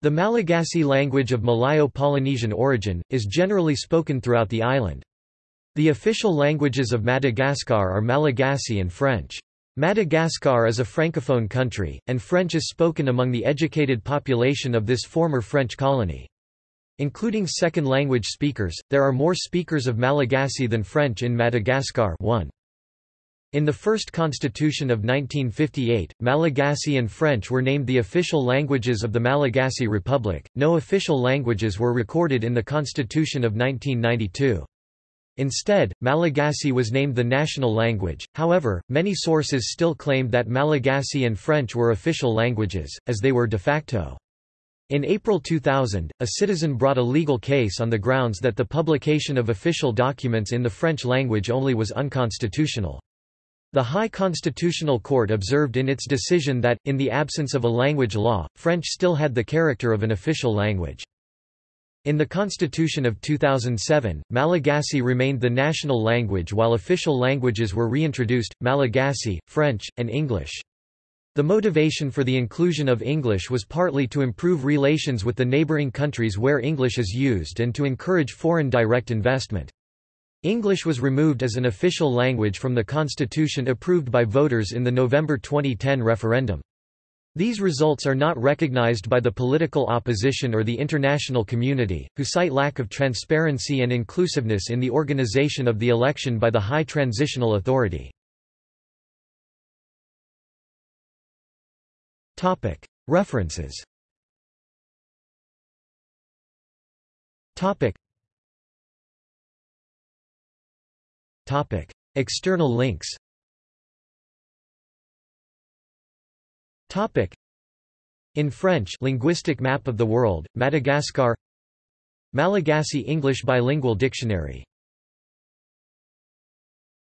The Malagasy language of Malayo-Polynesian origin, is generally spoken throughout the island. The official languages of Madagascar are Malagasy and French. Madagascar is a francophone country, and French is spoken among the educated population of this former French colony. Including second-language speakers, there are more speakers of Malagasy than French in Madagascar 1. In the first constitution of 1958, Malagasy and French were named the official languages of the Malagasy Republic. No official languages were recorded in the constitution of 1992. Instead, Malagasy was named the national language, however, many sources still claimed that Malagasy and French were official languages, as they were de facto. In April 2000, a citizen brought a legal case on the grounds that the publication of official documents in the French language only was unconstitutional. The High Constitutional Court observed in its decision that, in the absence of a language law, French still had the character of an official language. In the Constitution of 2007, Malagasy remained the national language while official languages were reintroduced, Malagasy, French, and English. The motivation for the inclusion of English was partly to improve relations with the neighbouring countries where English is used and to encourage foreign direct investment. English was removed as an official language from the constitution approved by voters in the November 2010 referendum. These results are not recognized by the political opposition or the international community, who cite lack of transparency and inclusiveness in the organization of the election by the High Transitional Authority. References Topic. External links Topic. In French Linguistic Map of the World, Madagascar Malagasy English Bilingual Dictionary